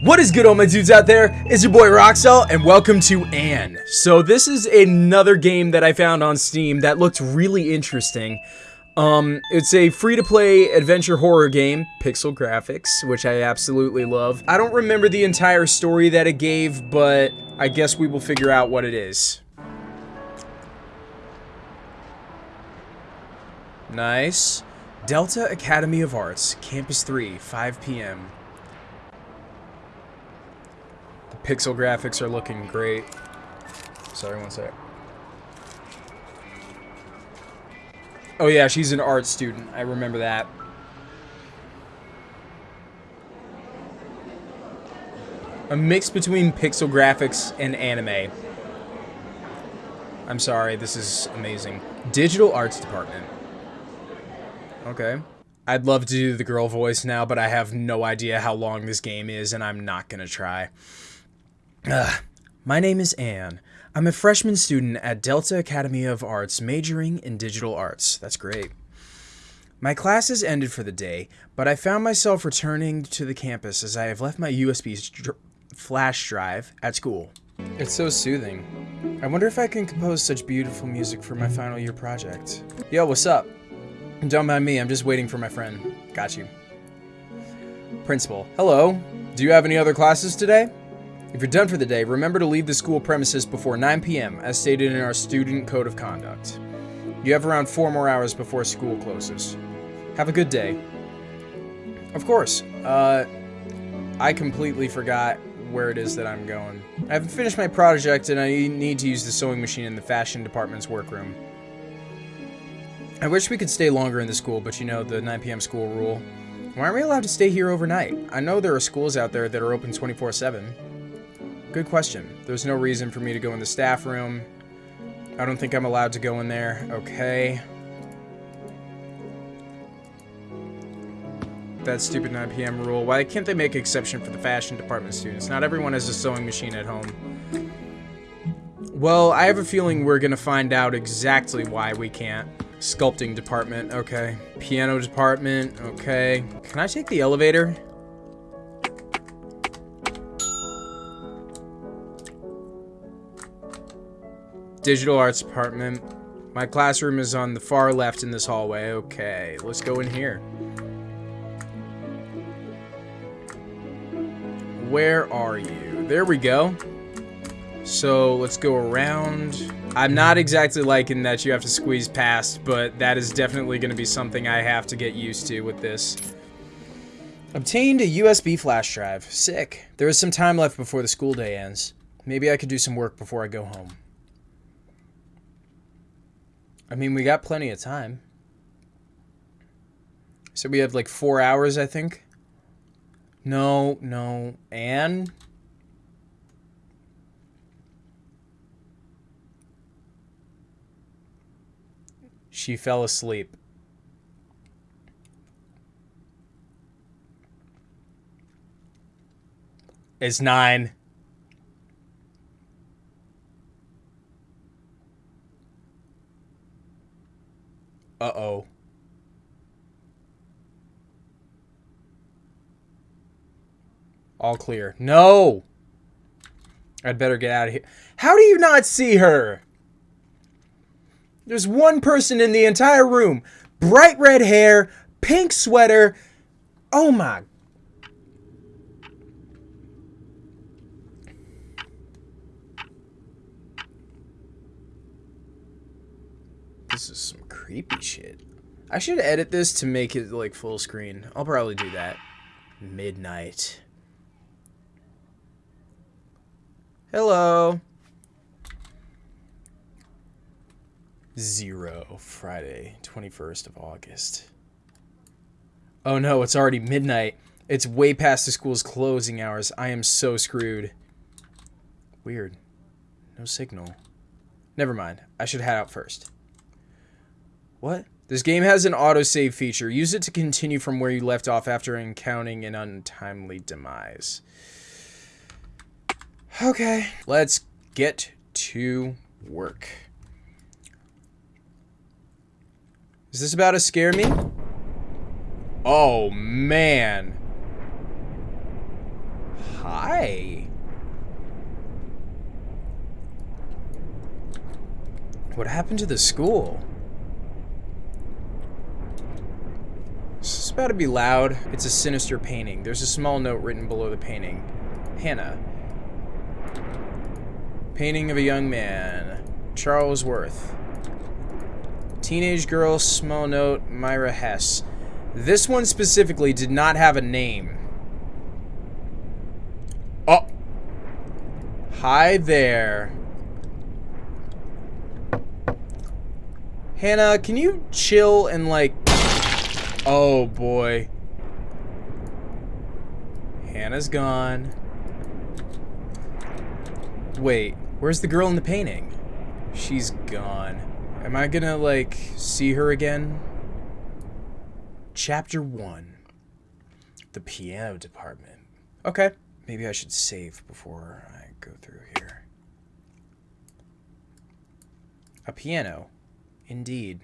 What is good all my dudes out there? It's your boy Roxel and welcome to Anne. So this is another game that I found on Steam that looked really interesting. Um, it's a free-to-play adventure horror game, pixel graphics, which I absolutely love. I don't remember the entire story that it gave, but I guess we will figure out what it is. Nice. Delta Academy of Arts, Campus 3, 5 p.m. Pixel graphics are looking great. Sorry, one sec. Oh yeah, she's an art student. I remember that. A mix between pixel graphics and anime. I'm sorry, this is amazing. Digital Arts Department. Okay. I'd love to do the girl voice now, but I have no idea how long this game is, and I'm not gonna try. My name is Anne. I'm a freshman student at Delta Academy of Arts majoring in digital arts. That's great. My classes ended for the day, but I found myself returning to the campus as I have left my USB flash drive at school. It's so soothing. I wonder if I can compose such beautiful music for my final year project. Yo, what's up? Don't mind me, I'm just waiting for my friend. Got you. Principal, hello. Do you have any other classes today? If you're done for the day, remember to leave the school premises before 9 p.m., as stated in our student code of conduct. You have around four more hours before school closes. Have a good day. Of course. Uh, I completely forgot where it is that I'm going. I haven't finished my project and I need to use the sewing machine in the fashion department's workroom. I wish we could stay longer in the school, but you know, the 9 p.m. school rule. Why aren't we allowed to stay here overnight? I know there are schools out there that are open 24-7. Good question. There's no reason for me to go in the staff room. I don't think I'm allowed to go in there. Okay. That stupid 9 p.m. rule. Why can't they make an exception for the fashion department students? Not everyone has a sewing machine at home. Well, I have a feeling we're going to find out exactly why we can't. Sculpting department, okay. Piano department, okay. Can I take the elevator? Digital Arts Department. My classroom is on the far left in this hallway. Okay, let's go in here. Where are you? There we go. So let's go around. I'm not exactly liking that you have to squeeze past, but that is definitely going to be something I have to get used to with this. Obtained a USB flash drive. Sick. There is some time left before the school day ends. Maybe I could do some work before I go home. I mean, we got plenty of time. So we have like four hours, I think. No, no. And? She fell asleep. It's nine. All clear. No! I'd better get out of here. How do you not see her? There's one person in the entire room. Bright red hair, pink sweater. Oh my. This is some creepy shit. I should edit this to make it like full screen. I'll probably do that. Midnight. Hello. Zero. Friday, 21st of August. Oh no, it's already midnight. It's way past the school's closing hours. I am so screwed. Weird. No signal. Never mind. I should head out first. What? This game has an autosave feature. Use it to continue from where you left off after encountering an untimely demise. Okay, let's get to work. Is this about to scare me? Oh, man. Hi. What happened to the school? This is about to be loud. It's a sinister painting. There's a small note written below the painting. Hannah. Painting of a young man. Charles Worth. Teenage girl, small note, Myra Hess. This one specifically did not have a name. Oh. Hi there. Hannah, can you chill and like... Oh boy. Hannah's gone. Wait, where's the girl in the painting? She's gone. Am I gonna, like, see her again? Chapter 1. The piano department. Okay. Maybe I should save before I go through here. A piano. Indeed.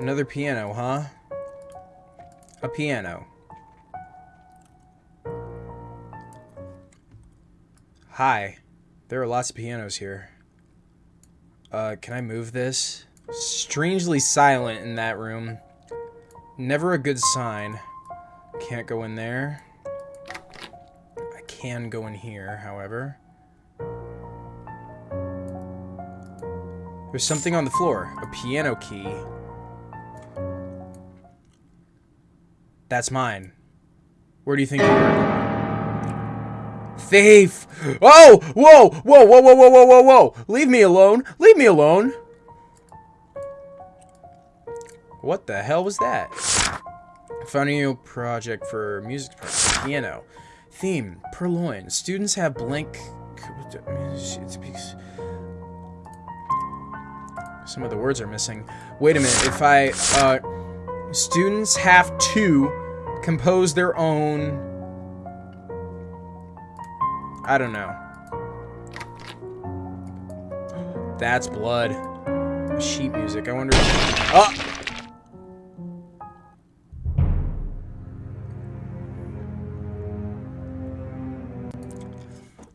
Another piano, huh? A piano. Hi. There are lots of pianos here. Uh, can I move this? Strangely silent in that room. Never a good sign. Can't go in there. I can go in here, however. There's something on the floor. A piano key. That's mine. Where do you think Thief! Oh! Whoa! Whoa, whoa, whoa, whoa, whoa, whoa, whoa! Leave me alone! Leave me alone! What the hell was that? Found a new project for music project. piano. Theme, purloin. Students have blank... Some of the words are missing. Wait a minute, if I, uh... Students have to compose their own... I don't know. That's blood. Sheet music. I wonder... Oh!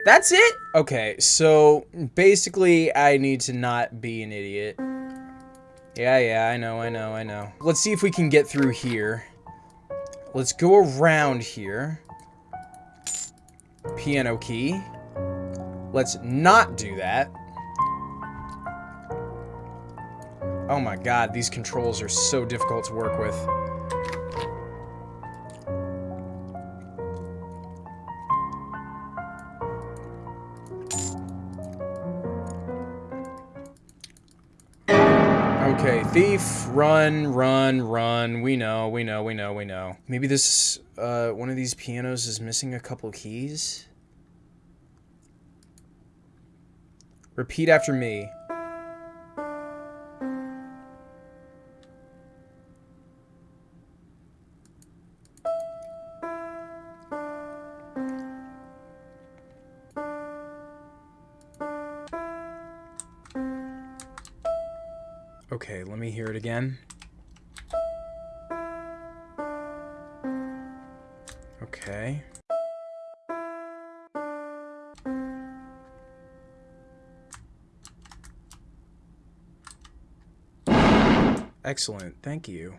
That's it? Okay, so basically I need to not be an idiot. Yeah, yeah, I know, I know, I know. Let's see if we can get through here. Let's go around here. Piano key. Let's not do that. Oh my god, these controls are so difficult to work with. Thief, run, run, run. We know, we know, we know, we know. Maybe this, uh, one of these pianos is missing a couple keys? Repeat after me. Okay, let me hear it again. Okay. Excellent, thank you.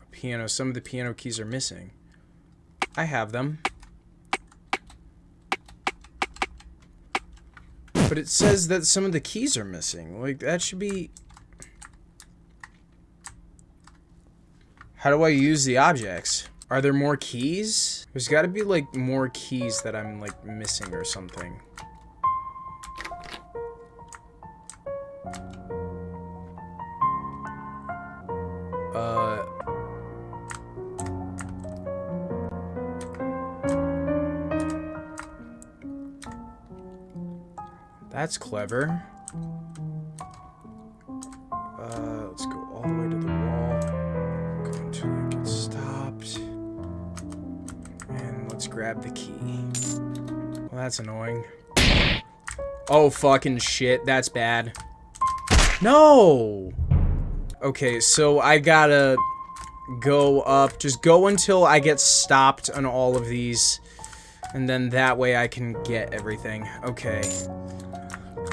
A piano, some of the piano keys are missing. I have them. But it says that some of the keys are missing. Like, that should be... How do I use the objects? Are there more keys? There's got to be, like, more keys that I'm, like, missing or something. That's clever. Uh, let's go all the way to the wall. Go until it gets stopped. And let's grab the key. Well, that's annoying. Oh, fucking shit. That's bad. No! Okay, so I gotta go up. Just go until I get stopped on all of these. And then that way I can get everything. Okay.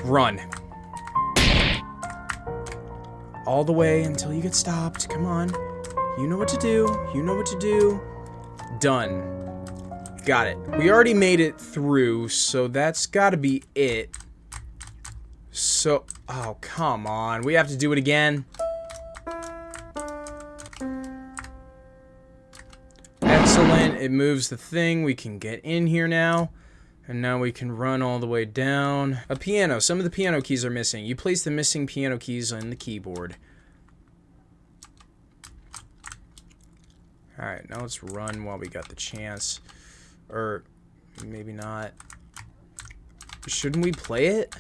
Run. All the way until you get stopped. Come on. You know what to do. You know what to do. Done. Got it. We already made it through, so that's gotta be it. So, oh, come on. We have to do it again. Excellent. It moves the thing. We can get in here now. And now we can run all the way down. A piano. Some of the piano keys are missing. You place the missing piano keys on the keyboard. Alright, now let's run while we got the chance. Or, maybe not. Shouldn't we play it?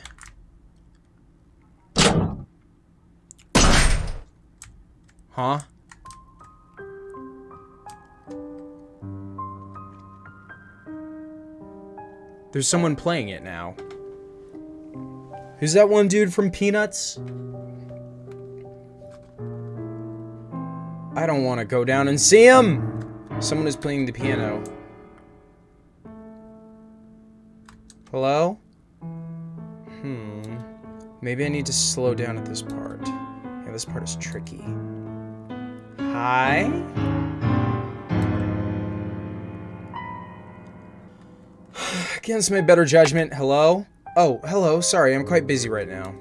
Huh? There's someone playing it now. Who's that one dude from Peanuts? I don't want to go down and see him! Someone is playing the piano. Hello? Hmm. Maybe I need to slow down at this part. Yeah, this part is tricky. Hi? Against my better judgment, hello? Oh, hello, sorry, I'm quite busy right now.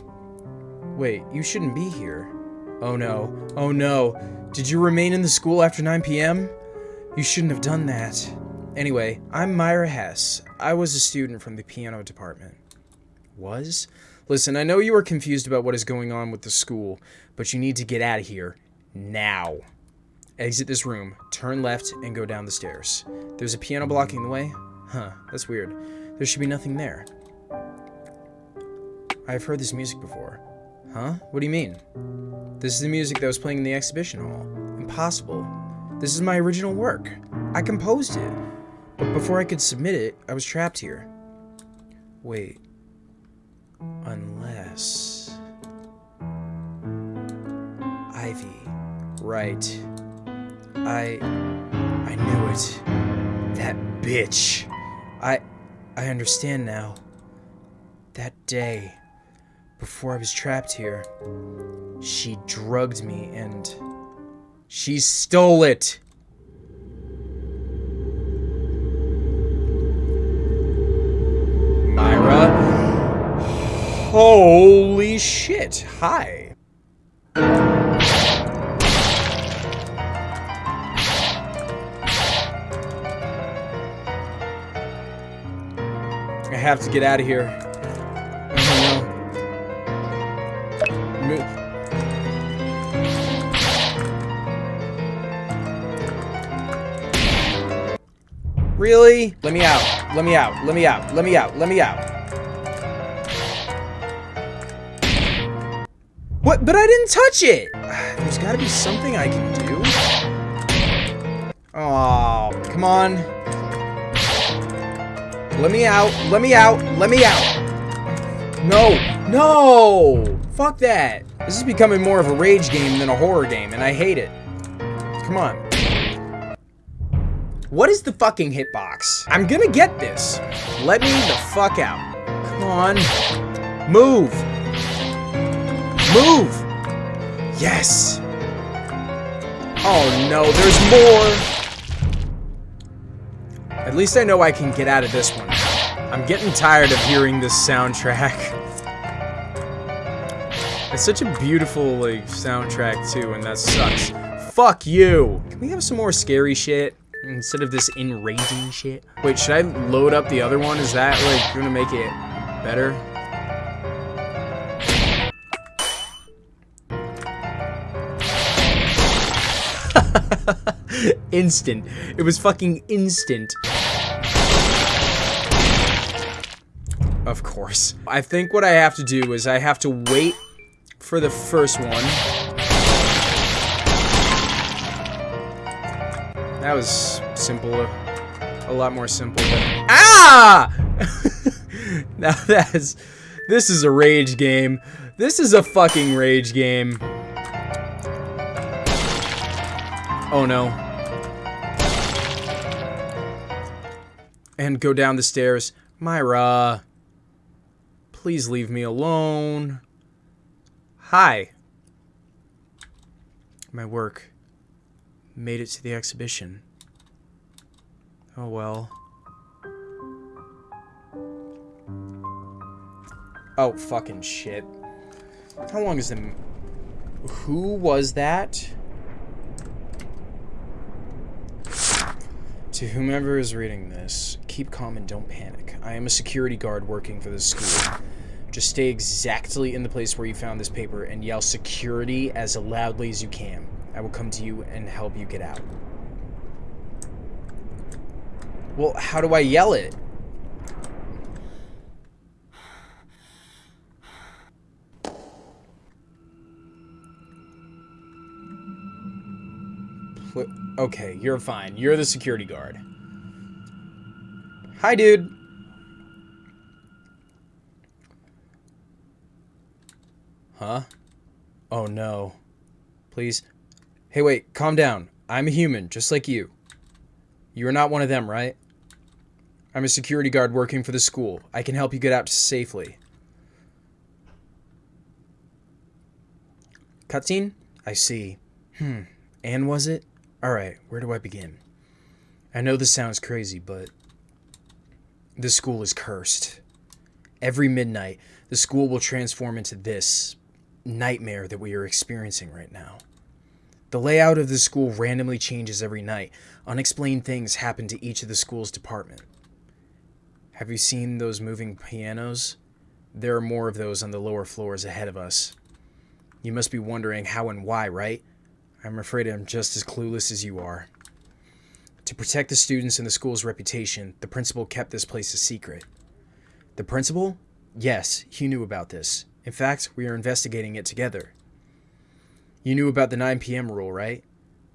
Wait, you shouldn't be here. Oh no, oh no. Did you remain in the school after 9 p.m.? You shouldn't have done that. Anyway, I'm Myra Hess. I was a student from the piano department. Was? Listen, I know you are confused about what is going on with the school, but you need to get out of here. Now. Exit this room, turn left, and go down the stairs. There's a piano blocking the way? Huh, that's weird. There should be nothing there. I've heard this music before. Huh? What do you mean? This is the music that was playing in the exhibition hall. Impossible. This is my original work. I composed it. But before I could submit it, I was trapped here. Wait. Unless... Ivy. Right. I... I knew it. That bitch. I... I understand now. That day, before I was trapped here, she drugged me and... She stole it! Myra? Holy shit. Hi. I have to get out of here. Really? Let me out. Let me out. Let me out. Let me out. Let me out. What? But I didn't touch it! There's gotta be something I can do. Oh, come on. Let me out. Let me out. Let me out. No. No! Fuck that. This is becoming more of a rage game than a horror game, and I hate it. Come on. What is the fucking hitbox? I'm gonna get this. Let me the fuck out. Come on. Move. Move. Yes. Oh no, there's more. At least I know I can get out of this one. I'm getting tired of hearing this soundtrack. It's such a beautiful, like, soundtrack, too, and that sucks. Fuck you! Can we have some more scary shit? Instead of this enraging shit. Wait, should I load up the other one? Is that, like, gonna make it better? instant. It was fucking instant. Of course. I think what I have to do is I have to wait for the first one. That was simple. A lot more simple than- Ah! now that's this is a rage game. This is a fucking rage game. Oh no. And go down the stairs. Myra. Please leave me alone. Hi. My work made it to the exhibition. Oh well. Oh, fucking shit. How long is the... Who was that? To whomever is reading this, keep calm and don't panic. I am a security guard working for this school. Just stay exactly in the place where you found this paper and yell security as loudly as you can. I will come to you and help you get out. Well, how do I yell it? Okay, you're fine. You're the security guard. Hi, dude. Huh? Oh, no. Please. Hey, wait. Calm down. I'm a human, just like you. You're not one of them, right? I'm a security guard working for the school. I can help you get out safely. Cutscene? I see. Hmm. And was it? Alright, where do I begin? I know this sounds crazy, but this school is cursed. Every midnight, the school will transform into this nightmare that we are experiencing right now. The layout of the school randomly changes every night. Unexplained things happen to each of the school's department. Have you seen those moving pianos? There are more of those on the lower floors ahead of us. You must be wondering how and why, right? I'm afraid I'm just as clueless as you are. To protect the students and the school's reputation, the principal kept this place a secret. The principal? Yes, he knew about this. In fact, we are investigating it together. You knew about the 9 p.m. rule, right?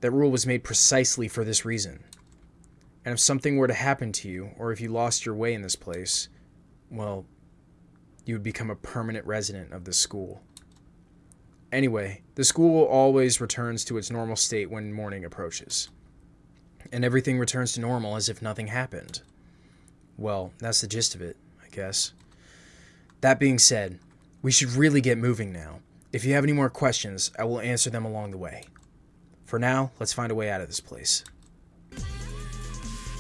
That rule was made precisely for this reason. And if something were to happen to you, or if you lost your way in this place, well, you would become a permanent resident of the school. Anyway, the school always returns to its normal state when morning approaches. And everything returns to normal as if nothing happened. Well, that's the gist of it, I guess. That being said, we should really get moving now. If you have any more questions, I will answer them along the way. For now, let's find a way out of this place.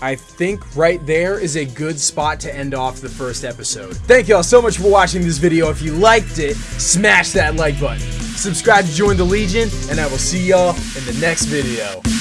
I think right there is a good spot to end off the first episode. Thank y'all so much for watching this video. If you liked it, smash that like button subscribe to join the Legion, and I will see y'all in the next video.